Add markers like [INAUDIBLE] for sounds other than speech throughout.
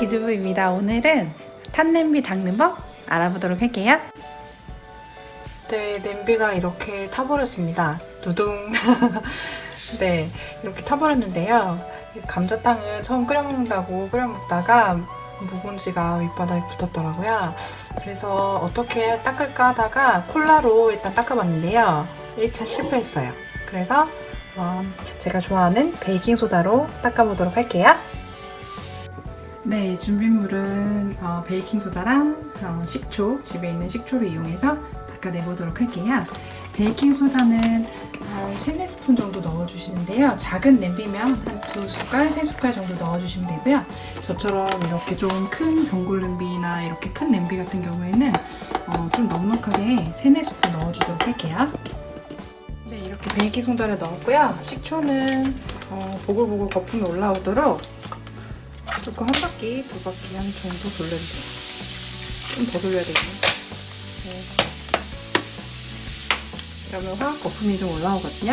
기즈부입니다. 오늘은 탄냄비 닦는 법 알아보도록 할게요. 네, 냄비가 이렇게 타버렸습니다. 두둥. [LAUGHS] 네, 이렇게 타버렸는데요. 감자탕을 처음 끓여 먹는다고 끓여 먹다가 묵은지가 밑바닥에 붙었더라고요. 그래서 어떻게 닦을까 하다가 콜라로 일단 닦아봤는데요. 1차 실패했어요. 그래서 어, 제가 좋아하는 베이킹소다로 닦아보도록 할게요. 네, 준비물은 어, 베이킹소다랑 어, 식초, 집에 있는 식초를 이용해서 닦아내보도록 할게요. 베이킹소다는 한 3, 4스푼 정도 넣어주시는데요. 작은 냄비면 한 2숟갈, 3숟갈 정도 넣어주시면 되고요. 저처럼 이렇게 좀 큰 전골 냄비나 이렇게 큰 냄비 같은 경우에는 어, 좀 넉넉하게 3, 4스푼 넣어주도록 할게요. 네, 이렇게 베이킹소다를 넣었고요. 식초는 어, 보글보글 거품이 올라오도록 조금 한 바퀴, 두 바퀴 한 정도 돌려주세요. 좀 더 돌려야 되겠네요. 네. 그러면 화학 거품이 좀 올라오거든요.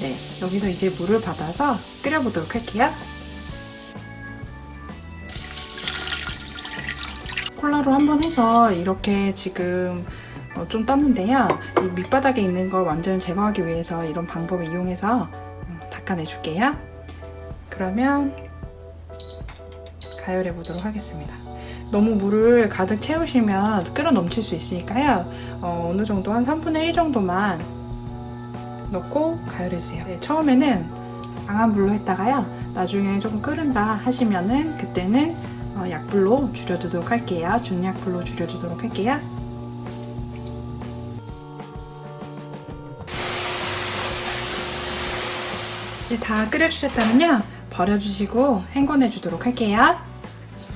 네, 여기서 이제 물을 받아서 끓여보도록 할게요. 콜라로 한번 해서 이렇게 지금 어, 좀 떴는데요. 이 밑바닥에 있는 걸 완전 제거하기 위해서 이런 방법을 이용해서 음, 닦아내줄게요. 그러면 가열해 보도록 하겠습니다. 너무 물을 가득 채우시면 끓어 넘칠 수 있으니까요. 어, 느 정도 한 3분의 1 정도만 넣고 가열해주세요. 네, 처음에는 강한 불로 했다가요. 나중에 조금 끓은다 하시면은 그때는 어, 약불로 줄여두도록 할게요. 중약불로 줄여주도록 할게요. 이제 다 끓여주셨다면요. 버려주시고 헹궈내주도록 할게요.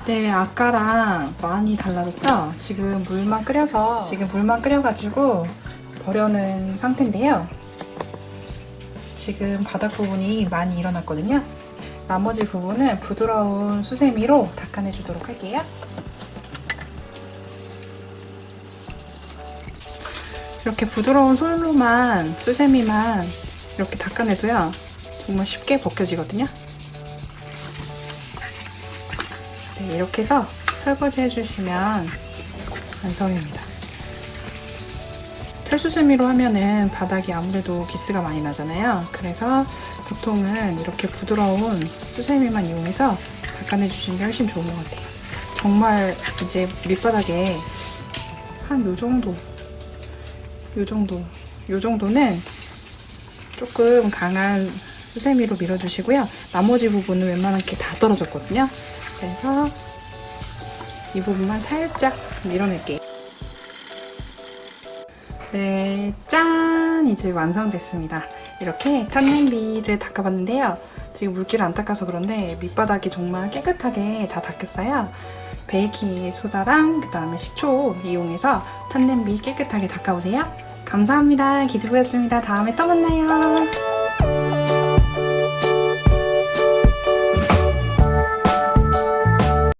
네, 아까랑 많이 달라졌죠? 지금 물만 끓여서 지금 물만 끓여가지고 버려는 상태인데요. 지금 바닥 부분이 많이 일어났거든요. 나머지 부분은 부드러운 수세미로 닦아내주도록 할게요. 이렇게 부드러운 솔로만, 수세미만 이렇게 닦아내도요. 정말 쉽게 벗겨지거든요. 네, 이렇게 해서 설거지 해주시면 완성입니다. 철수세미로 하면은 바닥이 아무래도 기스가 많이 나잖아요. 그래서 보통은 이렇게 부드러운 수세미만 이용해서 닦아내주시는 게 훨씬 좋은 것 같아요. 정말 이제 밑바닥에 한 요 정도, 요 정도, 요 정도는 조금 강한 수세미로 밀어주시고요. 나머지 부분은 웬만하게 다 떨어졌거든요. 그래서 이 부분만 살짝 밀어낼게요. 네, 짠! 이제 완성됐습니다. 이렇게 탄냄비를 닦아봤는데요. 지금 물기를 안 닦아서 그런데 밑바닥이 정말 깨끗하게 다 닦였어요. 베이킹 소다랑 그 다음에 식초 이용해서 탄냄비 깨끗하게 닦아보세요. 감사합니다. 기즈부였습니다. 다음에 또 만나요.